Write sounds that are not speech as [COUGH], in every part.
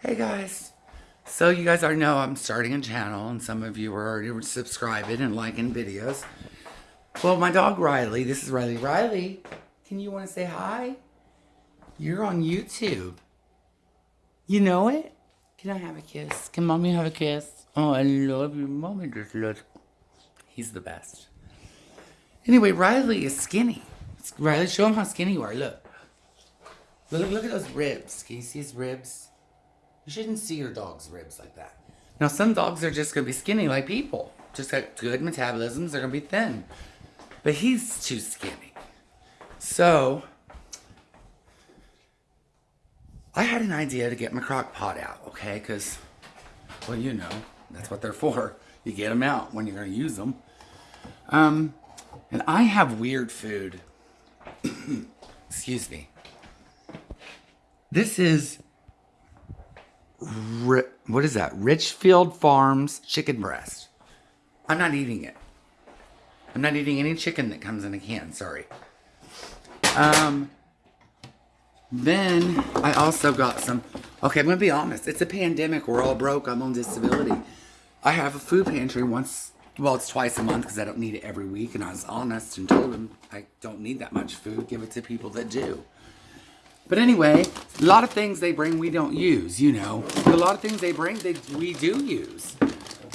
Hey guys. So you guys already know I'm starting a channel and some of you are already subscribing and liking videos. Well, my dog Riley, this is Riley. Riley, can you want to say hi? You're on YouTube. You know it? Can I have a kiss? Can mommy have a kiss? Oh, I love you. Mommy just loves He's the best. Anyway, Riley is skinny. Riley, show him how skinny you are. Look. Look, look at those ribs. Can you see his ribs? You shouldn't see your dog's ribs like that. Now, some dogs are just going to be skinny like people. Just got good metabolisms. They're going to be thin. But he's too skinny. So, I had an idea to get my crock pot out, okay? Because, well, you know, that's what they're for. You get them out when you're going to use them. Um, and I have weird food. [COUGHS] Excuse me. This is what is that? Richfield Farms chicken breast. I'm not eating it. I'm not eating any chicken that comes in a can. Sorry. Um. Then I also got some. Okay, I'm gonna be honest. It's a pandemic. We're all broke. I'm on disability. I have a food pantry once. Well, it's twice a month because I don't need it every week. And I was honest and told them I don't need that much food. Give it to people that do. But anyway, a lot of things they bring we don't use, you know. But a lot of things they bring they we do use.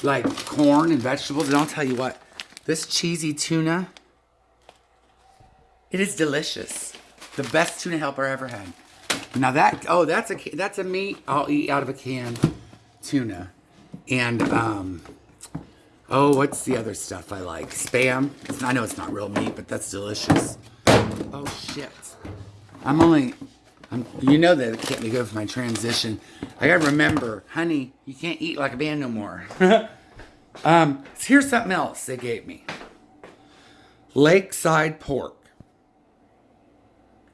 Like corn and vegetables. And I'll tell you what, this cheesy tuna, it is delicious. The best tuna helper I ever had. Now that, oh, that's a, that's a meat I'll eat out of a can. Tuna. And, um, oh, what's the other stuff I like? Spam. I know it's not real meat, but that's delicious. Oh, shit. I'm only, I'm, you know that it can't be good for my transition. I gotta remember, honey, you can't eat like a man no more. [LAUGHS] um, here's something else they gave me. Lakeside pork.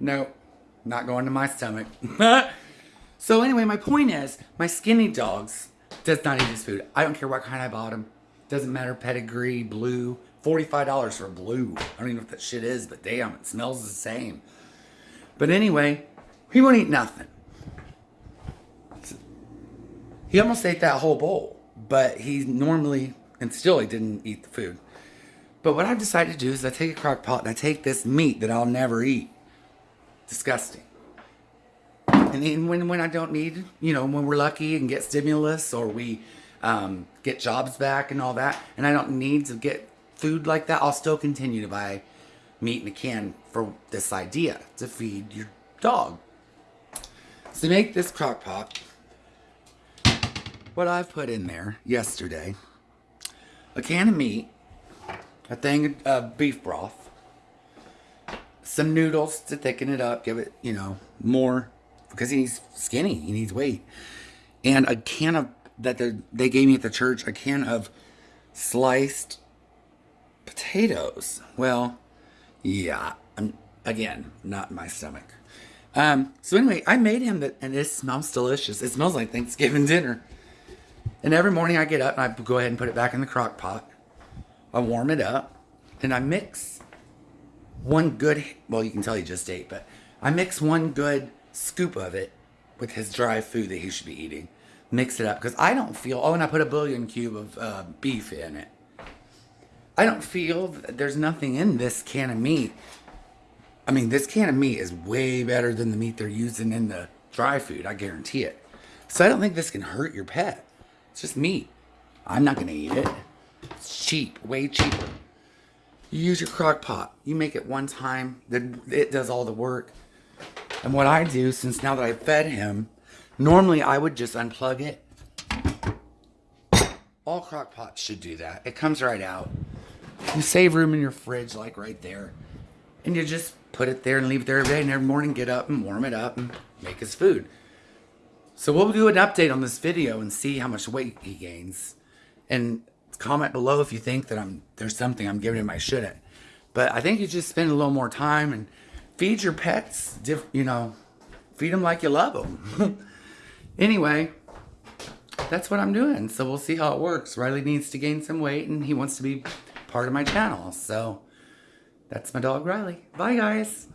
Nope, not going to my stomach. [LAUGHS] so anyway, my point is, my skinny dogs does not eat this food. I don't care what kind I bought them. Doesn't matter, pedigree, blue. $45 for blue. I don't even know what that shit is, but damn, it smells the same. But anyway, he won't eat nothing. He almost ate that whole bowl, but he normally, and still he didn't eat the food. But what I've decided to do is I take a crock pot and I take this meat that I'll never eat. Disgusting. And then when, when I don't need, you know, when we're lucky and get stimulus or we um, get jobs back and all that, and I don't need to get food like that, I'll still continue to buy meat in a can for this idea to feed your dog. To make this crock pot, what I've put in there yesterday, a can of meat, a thing of beef broth, some noodles to thicken it up, give it, you know, more, because he's skinny, he needs weight, and a can of, that they gave me at the church, a can of sliced potatoes. Well, yeah, I'm, again, not my stomach. Um, so anyway, I made him that, and it smells delicious. It smells like Thanksgiving dinner. And every morning I get up and I go ahead and put it back in the crock pot. I warm it up and I mix one good, well, you can tell he just ate, but I mix one good scoop of it with his dry food that he should be eating. Mix it up because I don't feel, oh, and I put a bouillon cube of uh, beef in it. I don't feel there's nothing in this can of meat I mean, this can of meat is way better than the meat they're using in the dry food. I guarantee it. So I don't think this can hurt your pet. It's just meat. I'm not going to eat it. It's cheap, way cheaper. You use your crock pot. You make it one time. Then It does all the work. And what I do, since now that I've fed him, normally I would just unplug it. All crock pots should do that. It comes right out. You save room in your fridge, like right there. And you just put it there and leave it there every day. And every morning get up and warm it up and make his food. So we'll do an update on this video and see how much weight he gains. And comment below if you think that I'm there's something I'm giving him I shouldn't. But I think you just spend a little more time and feed your pets, you know, feed them like you love them. [LAUGHS] anyway, that's what I'm doing. So we'll see how it works. Riley needs to gain some weight and he wants to be part of my channel. So that's my dog Riley. Bye guys.